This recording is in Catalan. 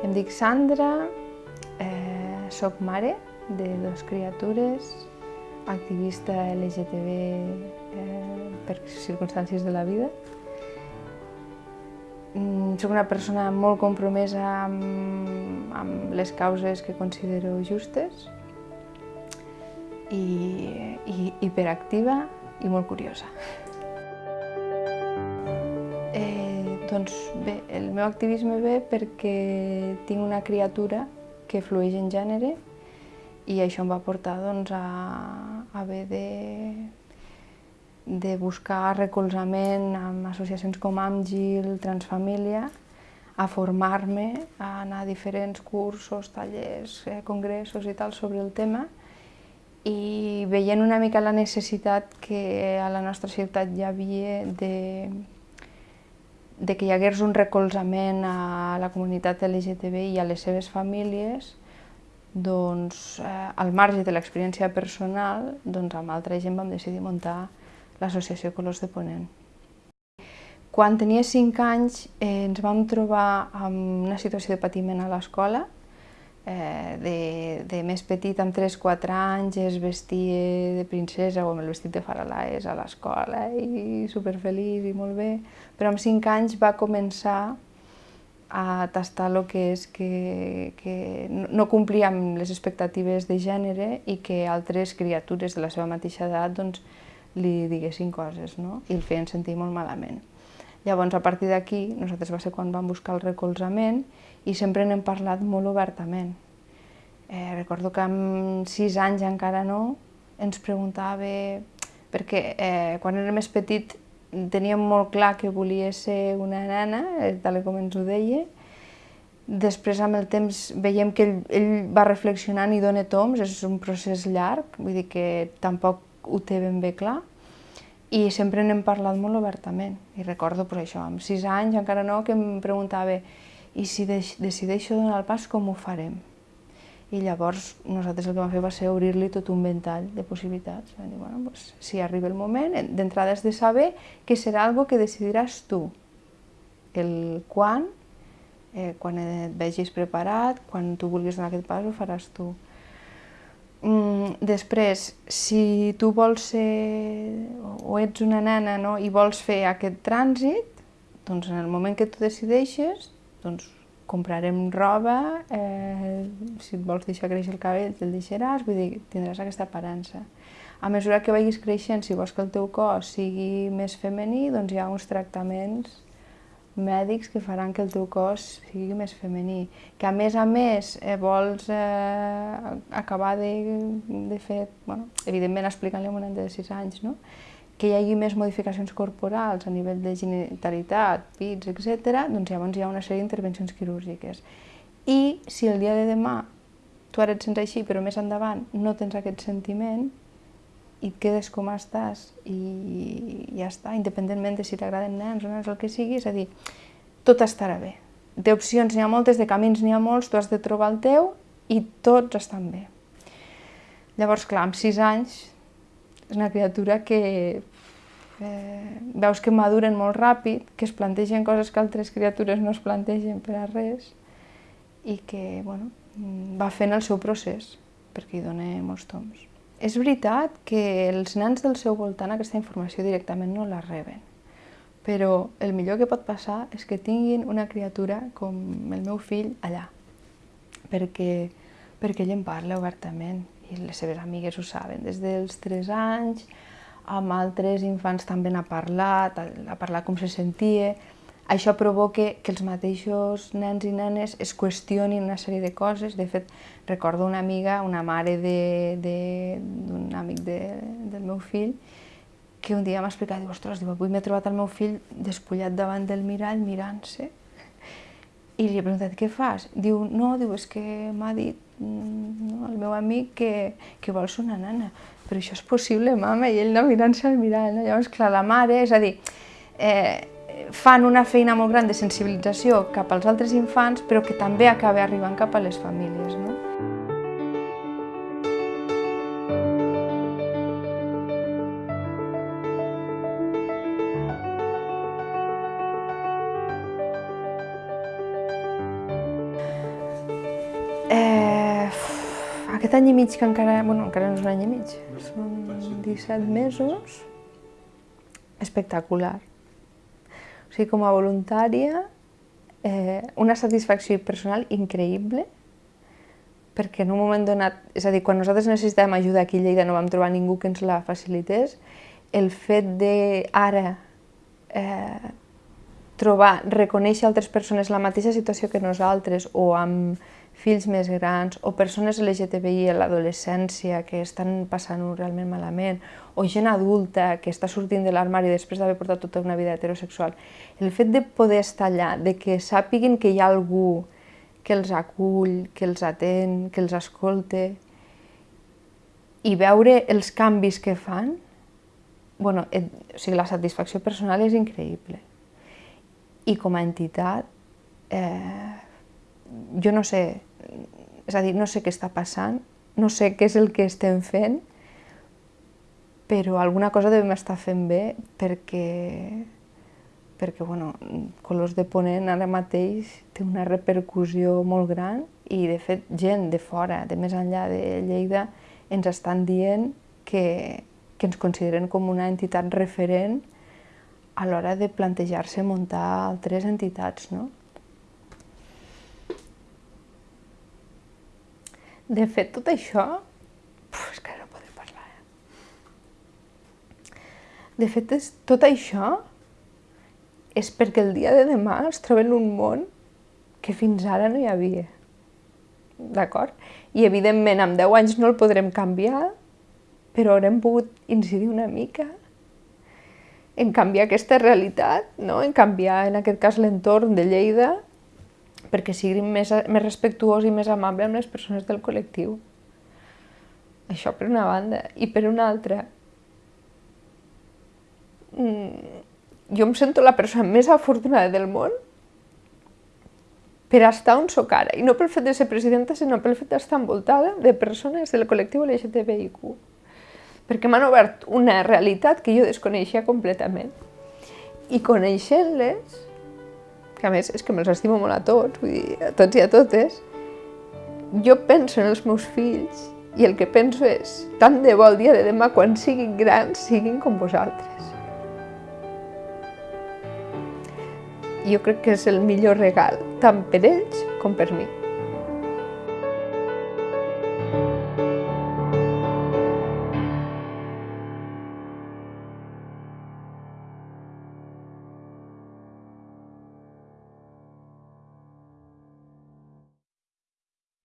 Em dic Sandra, eh, soc mare de dues criatures, activista LGTB eh, per circumstàncies de la vida. Mm, soc una persona molt compromesa amb, amb les causes que considero justes i, i hiperactiva i molt curiosa. Doncs bé, el meu activisme ve perquè tinc una criatura que flueix en gènere i això em va portar doncs, a, a haver de, de buscar recolzament amb associacions com Amgil, Transfamília, a formar-me, a anar a diferents cursos, tallers, eh, congressos i tal sobre el tema. I veient una mica la necessitat que a la nostra ciutat hi havia de de que hi hagués un recolzament a la comunitat LGTB i a les seves famílies, doncs, eh, al marge de l'experiència personal, doncs, amb altra gent vam decidir muntar l'associació Colors de Ponent. Quan tenia 5 anys eh, ens vam trobar amb una situació de patiment a l'escola, eh, de, de més petit, amb 3-4 anys, es vestia de princesa o amb el vestit de faralaes a l'escola i superfeliç i molt bé, però amb 5 anys va començar a tastar el que és que, que no complia amb les expectatives de gènere i que altres criatures de la seva mateixa edat doncs, li diguessin coses no? i el feien sentir molt malament. Llavors, a partir d'aquí, nosaltres va ser quan vam buscar el recolzament i sempre n'hem parlat molt obertament. Eh, recordo que amb sis anys encara no, ens preguntava, perquè eh, quan era més petit teníem molt clar que volia ser una nena, eh, tal com ens ho deia, Després, amb el temps, veiem que ell, ell va reflexionant i dona toms, és un procés llarg, vull dir que tampoc ho té ben bé clar, i sempre n'hem parlat molt obertament. I recordo, per això, amb sis anys, encara no, que em preguntava i si decideixo donar el pas, com ho farem? I llavors nosaltres el que vam fer va ser obrir-li tot un ventall de possibilitats. Vam dir, bueno, doncs, si arriba el moment, d'entrada has de saber que serà algo que decidiràs tu. El quan, eh, quan et vegis preparat, quan tu vulguis donar aquest pas, ho faràs tu. Mm, després, si tu vols ser, o ets una nena no, i vols fer aquest trànsit, doncs en el moment que tu decideixes, doncs comprarem roba, eh, si et vols deixar créixer el cabell te'l deixaràs, vull dir, tindràs aquesta aparença. A mesura que vagis creixent, si vols que el teu cos sigui més femení, doncs hi ha uns tractaments mèdics que faran que el teu cos sigui més femení. Que a més a més eh, vols eh, acabar de, de fer, bueno, evidentment explicant-li a un nen de 6 anys, no? que hi hagi més modificacions corporals a nivell de genitalitat, pits, etc., doncs llavors hi ha una sèrie d'intervencions quirúrgiques. I si el dia de demà tu ara et sents així, però més endavant no tens aquest sentiment, i et quedes com estàs i ja està, independentment de si t'agraden nens o nens, el que sigui, és a dir, tot estarà bé. D'opcions n'hi ha moltes, de camins n'hi ha molts, tu has de trobar el teu i tots estan bé. Llavors, clar, amb sis anys és una criatura que eh, veus que maduren molt ràpid, que es plantegen coses que altres criatures no es plantegen per a res i que bueno, va fent el seu procés, perquè hi dona molts toms. És veritat que els nens del seu voltant aquesta informació directament no la reben, però el millor que pot passar és que tinguin una criatura com el meu fill allà, perquè, perquè ell en parla obertament i les seves amigues ho saben, des dels 3 anys, amb altres infants també n'ha parlat, ha parlat com se sentia, això provoca que els mateixos nens i nenes es qüestionin una sèrie de coses. De fet, recordo una amiga, una mare d'un amic de, del meu fill, que un dia m'ha explicat, diu, ostres, diu, avui m'he trobat el meu fill despullat davant del mirall mirant-se. I li he preguntat, què fas? Diu, no, diu, és que m'ha dit no, el meu amic que, que vol ser una nana. Però això és possible, mama, i ell no mirant-se al mirall. No? Llavors, clar, la mare, és a dir, eh, fan una feina molt gran de sensibilització cap als altres infants, però que també acaba arribant cap a les famílies. No? aquest any i mig que encara, bueno, encara no és un any i mig, són 17 mesos, espectacular. O sigui, com a voluntària, eh, una satisfacció personal increïble, perquè en un moment donat, és a dir, quan nosaltres necessitàvem ajuda aquí a Lleida no vam trobar ningú que ens la facilités, el fet de ara eh, trobar, reconèixer altres persones la mateixa situació que nosaltres o amb fills més grans o persones LGTBI a l'adolescència que estan passant-ho realment malament o gent adulta que està sortint de l'armari després d'haver portat tota una vida heterosexual. El fet de poder estar allà, de que sàpiguin que hi ha algú que els acull, que els atén, que els escolta i veure els canvis que fan, bueno, et, o sigui, la satisfacció personal és increïble. I com a entitat, eh, jo no sé, és a dir, no sé què està passant, no sé què és el que estem fent, però alguna cosa devem estar fent bé perquè, perquè bueno, Colors de Ponent ara mateix té una repercussió molt gran i de fet gent de fora, de més enllà de Lleida, ens estan dient que, que ens consideren com una entitat referent a l'hora de plantejar-se muntar altres entitats. No? De fet, tot això... Uf, és que no podem parlar, eh? De fet, és, tot això és perquè el dia de demà es troba en un món que fins ara no hi havia. D'acord? I evidentment amb 10 anys no el podrem canviar, però haurem pogut incidir una mica en canviar aquesta realitat, no? en canviar en aquest cas l'entorn de Lleida perquè siguin més, més respectuós i més amable amb les persones del col·lectiu. Això per una banda. I per una altra, mm, jo em sento la persona més afortunada del món per estar on sóc ara, i no pel fet de ser presidenta, sinó pel fet d'estar envoltada de persones del col·lectiu LGTBIQ. Perquè m'han obert una realitat que jo desconeixia completament. I coneixent-les, que a més és que me'ls estimo molt a tots, vull dir, a tots i a totes, jo penso en els meus fills i el que penso és, tant de bo el dia de demà, quan siguin grans, siguin com vosaltres. Jo crec que és el millor regal, tant per ells com per mi.